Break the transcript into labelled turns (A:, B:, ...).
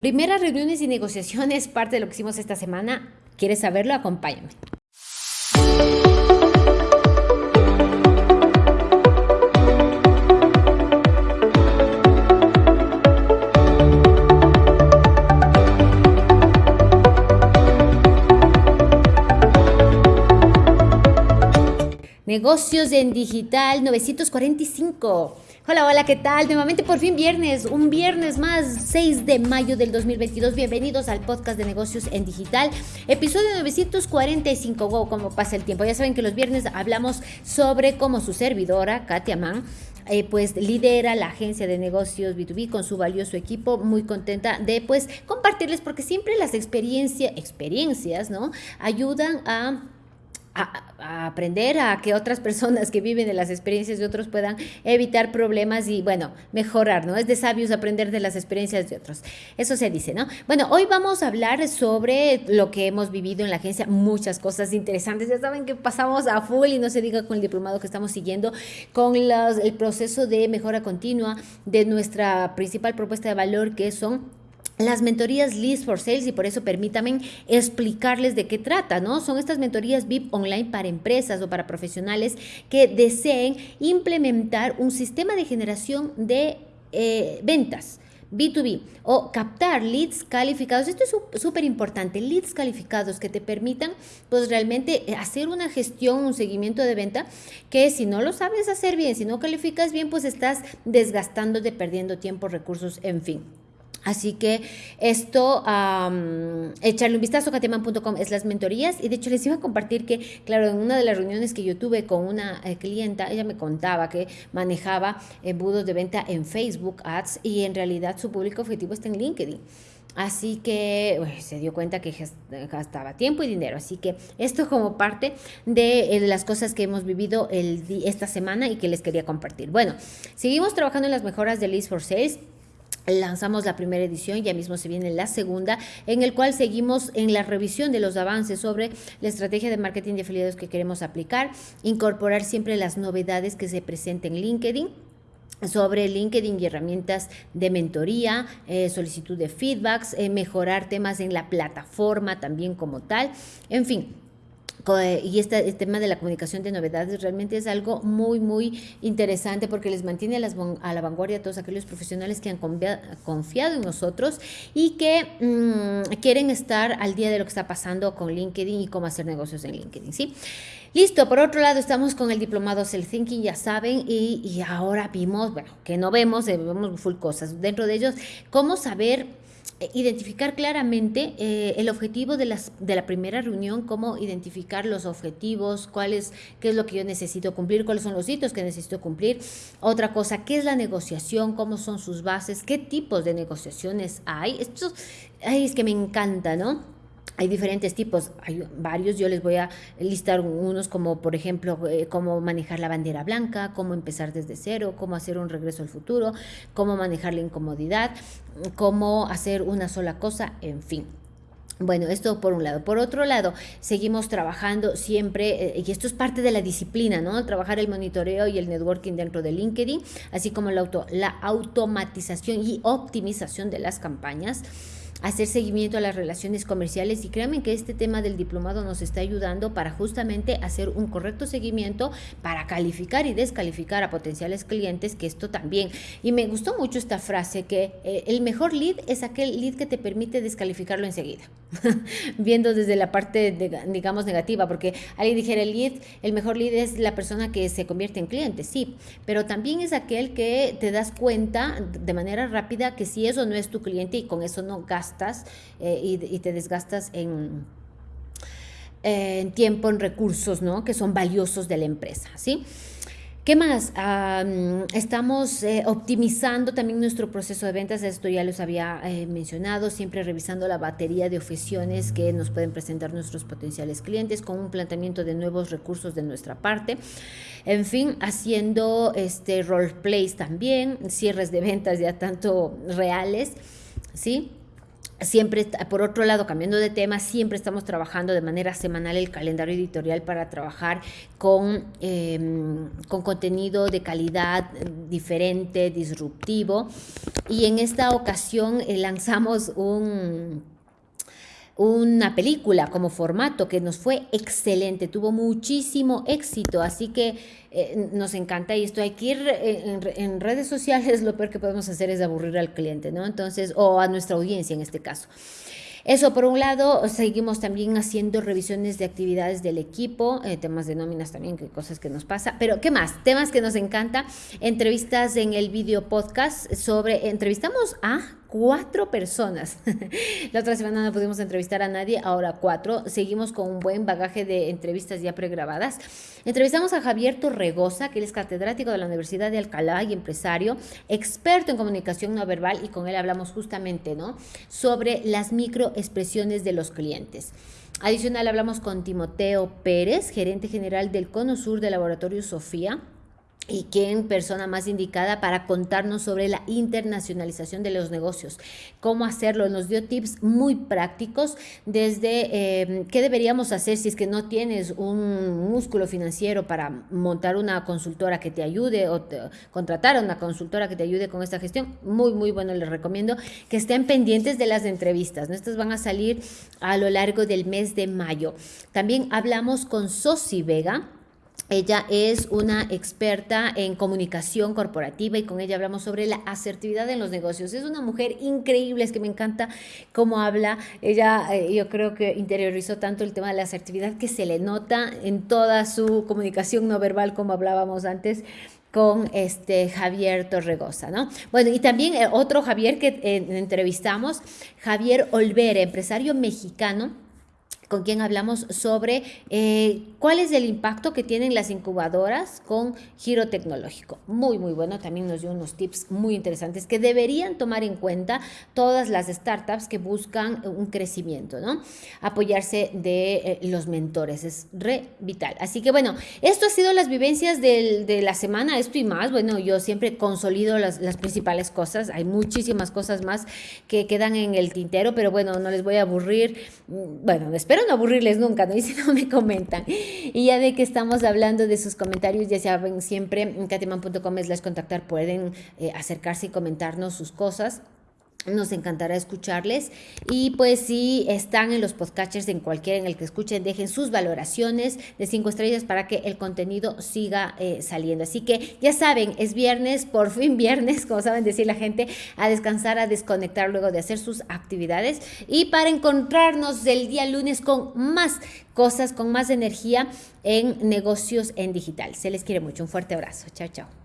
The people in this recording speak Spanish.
A: Primeras reuniones y negociaciones, parte de lo que hicimos esta semana. ¿Quieres saberlo? Acompáñame. Negocios en digital 945. Hola, hola, ¿qué tal? Nuevamente por fin viernes, un viernes más, 6 de mayo del 2022. Bienvenidos al podcast de negocios en digital, episodio 945. Wow, cómo pasa el tiempo. Ya saben que los viernes hablamos sobre cómo su servidora, Katia Mann, eh, pues lidera la agencia de negocios B2B con su valioso equipo, muy contenta de pues compartirles porque siempre las experiencias, experiencias, ¿no? Ayudan a a, aprender a que otras personas que viven de las experiencias de otros puedan evitar problemas y, bueno, mejorar, ¿no? Es de sabios aprender de las experiencias de otros. Eso se dice, ¿no? Bueno, hoy vamos a hablar sobre lo que hemos vivido en la agencia, muchas cosas interesantes. Ya saben que pasamos a full y no se diga con el diplomado que estamos siguiendo, con el proceso de mejora continua de nuestra principal propuesta de valor, que son las mentorías List for Sales y por eso permítanme explicarles de qué trata, ¿no? Son estas mentorías VIP online para empresas o para profesionales que deseen implementar un sistema de generación de eh, ventas. B2B o captar leads calificados. Esto es súper importante, leads calificados que te permitan pues realmente hacer una gestión, un seguimiento de venta que si no lo sabes hacer bien, si no calificas bien, pues estás desgastándote, perdiendo tiempo, recursos, en fin. Así que esto, echarle un vistazo a kateman.com es las mentorías y de hecho les iba a compartir que, claro, en una de las reuniones que yo tuve con una eh, clienta, ella me contaba que manejaba embudos de venta en Facebook Ads y en realidad su público objetivo está en LinkedIn. Así que se dio cuenta que gastaba tiempo y dinero. Así que esto como parte de eh, las cosas que hemos vivido el, esta semana y que les quería compartir. Bueno, seguimos trabajando en las mejoras de List for Sales lanzamos la primera edición, ya mismo se viene la segunda, en el cual seguimos en la revisión de los avances sobre la estrategia de marketing de afiliados que queremos aplicar, incorporar siempre las novedades que se presenten en LinkedIn sobre LinkedIn y herramientas de mentoría, eh, solicitud de feedbacks, eh, mejorar temas en la plataforma también como tal, en fin, y este, tema de la comunicación de novedades realmente es algo muy, muy interesante porque les mantiene a, la vanguardia a todos aquellos profesionales que han confiado en nosotros y que mm, quieren estar al día de lo que está pasando con LinkedIn y cómo hacer negocios en LinkedIn, ¿sí? Listo, por otro lado estamos con el diplomado Self Thinking, ya saben, y, ahora vimos, bueno, que no vemos, eh, vemos full cosas. Dentro de ellos, cómo saber identificar claramente eh, el objetivo de, las, de la primera reunión, cómo identificar los objetivos, cuál es, qué es lo que yo necesito cumplir, cuáles son los hitos que necesito cumplir. Otra cosa, qué es la negociación, cómo son sus bases, qué tipos de negociaciones hay. Esto es que me encanta, ¿no? Hay diferentes tipos, hay varios, yo les voy a listar unos como por ejemplo eh, cómo manejar la bandera blanca, cómo empezar desde cero, cómo hacer un regreso al futuro, cómo manejar la incomodidad, cómo hacer una sola cosa, en fin. Bueno, esto por un lado. Por otro lado, seguimos trabajando siempre, eh, y esto es parte de la disciplina, ¿no? Trabajar el monitoreo y el networking dentro de LinkedIn, así como la, auto, la automatización y optimización de las campañas hacer seguimiento a las relaciones comerciales y créanme que este tema del diplomado nos está ayudando para justamente hacer un correcto seguimiento para calificar y descalificar a potenciales clientes, que esto también. Y me gustó mucho esta frase que eh, el mejor lead es aquel lead que te permite descalificarlo enseguida, viendo desde la parte, digamos, negativa, porque alguien dijera el lead, el mejor lead es la persona que se convierte en cliente, sí, pero también es aquel que te das cuenta de manera rápida que si eso no es tu cliente y con eso no gastas eh, y, te desgastas en, en tiempo, en recursos, ¿no? Que son valiosos de la empresa, ¿sí? ¿Qué más? estamos eh, optimizando también nuestro proceso de ventas, esto ya los había eh, mencionado, siempre revisando la batería de objeciones que nos pueden presentar nuestros potenciales clientes con un planteamiento de nuevos recursos de nuestra parte. En fin, haciendo este role también, cierres de ventas ya tanto reales, ¿sí? Siempre, por otro lado, cambiando de tema, siempre estamos trabajando de manera semanal el calendario editorial para trabajar con, em, con contenido de calidad diferente, disruptivo. Y en esta ocasión eh, lanzamos un una película como formato que nos fue excelente, tuvo muchísimo éxito, así que eh, nos encanta y esto hay que ir eh, en, redes sociales, lo peor que podemos hacer es aburrir al cliente, ¿no? Entonces, o a nuestra audiencia en este caso. Eso por un lado, seguimos también haciendo revisiones de actividades del equipo, eh, temas de nóminas también, cosas que nos pasa, pero ¿qué más? Temas que nos encanta, entrevistas en el video podcast sobre, entrevistamos a cuatro personas. La otra semana no pudimos entrevistar a nadie, ahora cuatro. Seguimos con un buen bagaje de entrevistas ya pregrabadas. Entrevistamos a Javier Torregosa, que él es catedrático de la Universidad de Alcalá y empresario, experto en comunicación no verbal, y con él hablamos justamente, ¿no? Sobre las microexpresiones de los clientes. Adicional, hablamos con Timoteo Pérez, gerente general del Cono Sur del Laboratorio Sofía y quién persona más indicada para contarnos sobre la internacionalización de los negocios, cómo hacerlo. Nos dio tips muy prácticos desde eh, qué deberíamos hacer si es que no tienes un músculo financiero para montar una consultora que te ayude o contratar a una consultora que te ayude con esta gestión. Muy, muy bueno, les recomiendo que estén pendientes de las entrevistas. Estas van a salir a lo largo del mes de mayo. También hablamos con Sosi Vega ella es una experta en comunicación corporativa y con ella hablamos sobre la asertividad en los negocios. Es una mujer increíble, es que me encanta cómo habla. Ella, eh, yo creo que interiorizó tanto el tema de la asertividad que se le nota en toda su comunicación no verbal, como hablábamos antes con este Javier Torregosa, ¿no? Bueno, y también eh, otro Javier que eh, entrevistamos, Javier Olvera, empresario mexicano con quien hablamos sobre eh, cuál es el impacto que tienen las incubadoras con giro tecnológico. Muy, muy bueno. También nos dio unos tips muy interesantes que deberían tomar en cuenta todas las startups que buscan un crecimiento, ¿no? Apoyarse de eh, los mentores. Es re vital. Así que bueno, esto ha sido las vivencias de la semana, esto y más. Bueno, yo siempre consolido las, las principales cosas. Hay muchísimas cosas más que quedan en el tintero, pero bueno, no les voy a aburrir. Mm, bueno, espero no aburrirles nunca, ¿no? Y si no me comentan. Y ya de que estamos hablando de sus comentarios, ya saben, siempre en catiman.com es las contactar, pueden eh, acercarse y comentarnos sus cosas. Nos encantará escucharles. Y pues si están en los podcatchers, en cualquiera en el que escuchen, dejen sus valoraciones de cinco estrellas para que el contenido siga eh, saliendo. Así que ya saben, es viernes, por fin viernes, como saben decir la gente, a descansar, a desconectar luego de hacer sus actividades. Y para encontrarnos el día lunes con más cosas, con más energía en negocios en digital. Se les quiere mucho. Un fuerte abrazo. Chao, chao.